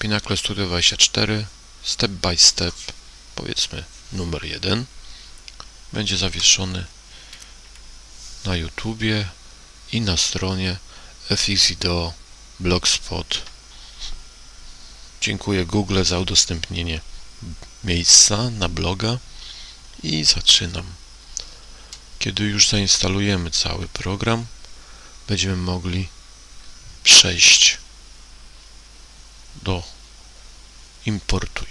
Pinnacle Studio 24 step by step, powiedzmy numer 1 będzie zawieszony na YouTubie i na stronie fxvideo blogspot. Dziękuję Google za udostępnienie miejsca na bloga i zaczynam. Kiedy już zainstalujemy cały program, będziemy mogli przejść do importuj.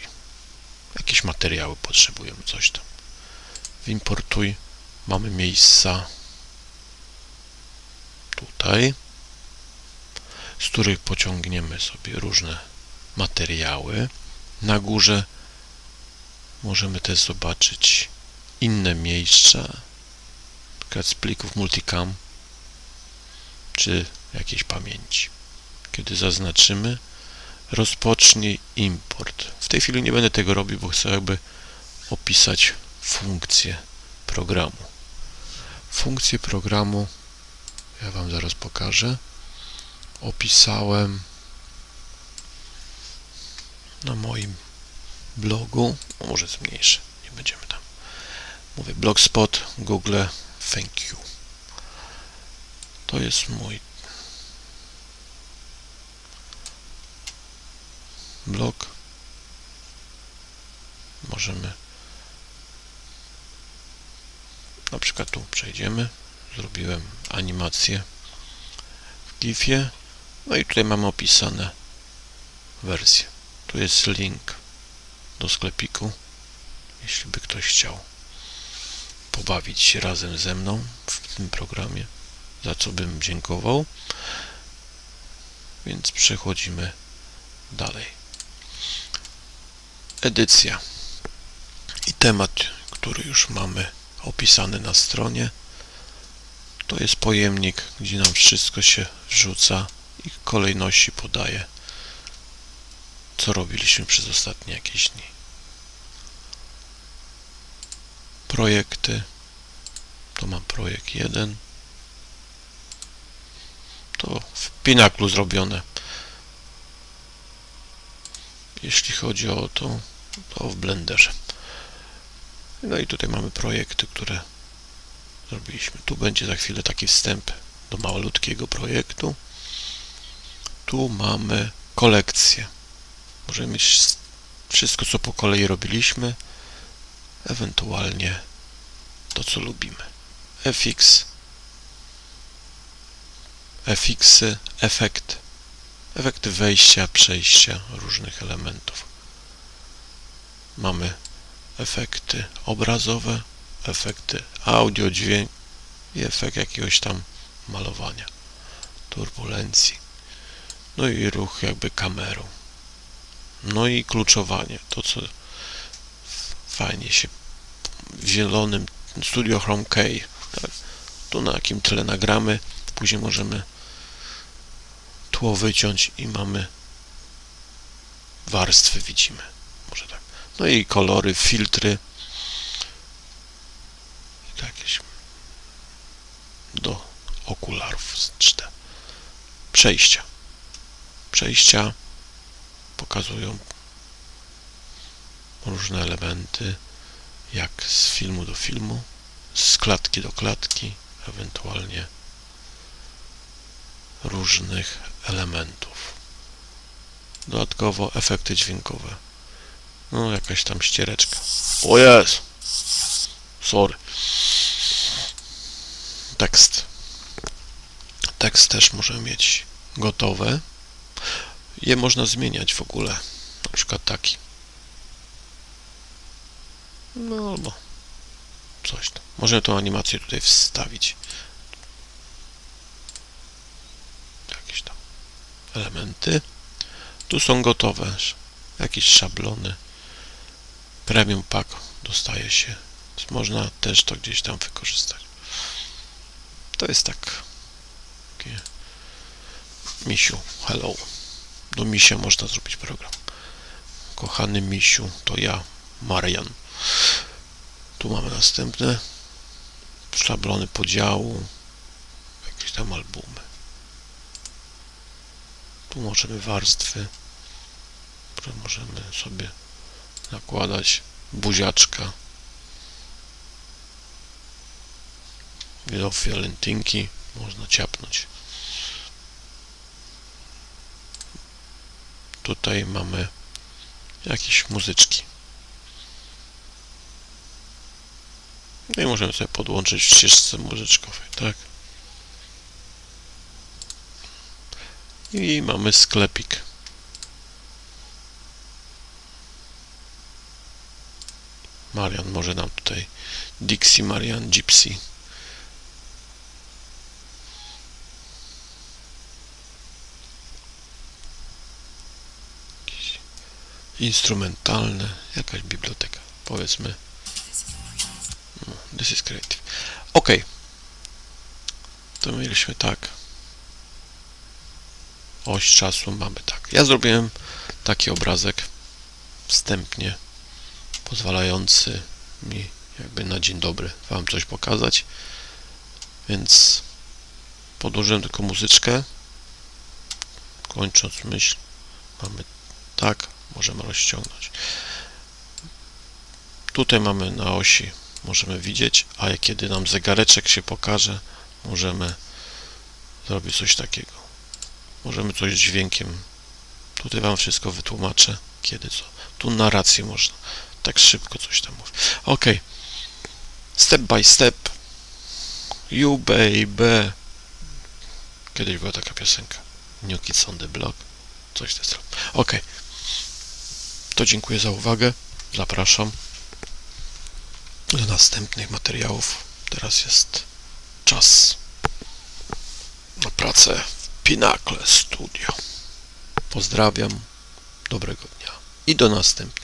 Jakieś materiały potrzebujemy, coś tam. W importuj mamy miejsca tutaj, z których pociągniemy sobie różne materiały. Na górze możemy też zobaczyć inne miejsca, np. z plików multicam, czy jakiejś pamięci. Kiedy zaznaczymy, rozpocznij import. W tej chwili nie będę tego robił, bo chcę jakby opisać funkcję programu. Funkcję programu ja Wam zaraz pokażę. Opisałem na moim blogu. O, może zmniejszę, nie będziemy tam. Mówię blogspot, Google, thank you. To jest mój blog. Możemy na przykład tu przejdziemy. Zrobiłem animację w GIF-ie. No i tutaj mamy opisane wersje. Tu jest link do sklepiku, jeśli by ktoś chciał pobawić się razem ze mną w tym programie, za co bym dziękował. Więc przechodzimy dalej. Edycja i temat, który już mamy opisany na stronie. To jest pojemnik, gdzie nam wszystko się wrzuca i kolejności podaje, co robiliśmy przez ostatnie jakieś dni. Projekty. To mam projekt 1. To w Pinaklu zrobione. Jeśli chodzi o to, to w Blenderze. No i tutaj mamy projekty, które zrobiliśmy. Tu będzie za chwilę taki wstęp do malutkiego projektu. Tu mamy kolekcję. Możemy mieć wszystko, co po kolei robiliśmy, ewentualnie to, co lubimy. FX, FX, efekt, efekty wejścia, przejścia różnych elementów. Mamy efekty obrazowe, efekty audio, dźwięk i efekt jakiegoś tam malowania, turbulencji. No i ruch jakby kamerą. No i kluczowanie, to co fajnie się w zielonym Studio Chrome K, tak? tu na jakim tle nagramy, później możemy tło wyciąć i mamy warstwy widzimy, może tak. No i kolory, filtry, jakieś do okularów 3D. Przejścia. Przejścia pokazują różne elementy, jak z filmu do filmu, z klatki do klatki, ewentualnie różnych elementów. Dodatkowo efekty dźwiękowe. No, jakaś tam ściereczka. O jest! Sorry. Tekst. Tekst też możemy mieć gotowe. Je można zmieniać w ogóle. Na przykład taki. No albo coś tam. Możemy tą animację tutaj wstawić. Jakieś tam elementy. Tu są gotowe. Jakieś szablony. Premium Pack dostaje się. Więc można też to gdzieś tam wykorzystać. To jest tak. Takie misiu, hello. Do misia można zrobić program. Kochany misiu, to ja, Marian. Tu mamy następne szablony podziału, jakieś tam albumy. Tu możemy warstwy które możemy sobie nakładać buziaczka do fiolentynki można ciapnąć. Tutaj mamy jakieś muzyczki. No i możemy sobie podłączyć w ścieżce muzyczkowej tak i mamy sklepik. Marian może nam tutaj Dixie Marian Gypsy. Instrumentalne jakaś biblioteka powiedzmy. No, this is creative. Ok to mieliśmy tak oś czasu mamy tak. Ja zrobiłem taki obrazek wstępnie pozwalający mi jakby na dzień dobry Wam coś pokazać. Więc podłożyłem tylko muzyczkę. Kończąc myśl mamy tak, możemy rozciągnąć. Tutaj mamy na osi możemy widzieć, a kiedy nam zegareczek się pokaże możemy zrobić coś takiego możemy coś z dźwiękiem tutaj Wam wszystko wytłumaczę kiedy co, tu narrację można tak szybko coś tam mówię. Ok. Step by step. You baby. Kiedyś była taka piosenka. New Kids on the Block. Coś w tym Ok. To dziękuję za uwagę. Zapraszam do następnych materiałów. Teraz jest czas na pracę Pinnacle Studio. Pozdrawiam. Dobrego dnia i do następnego.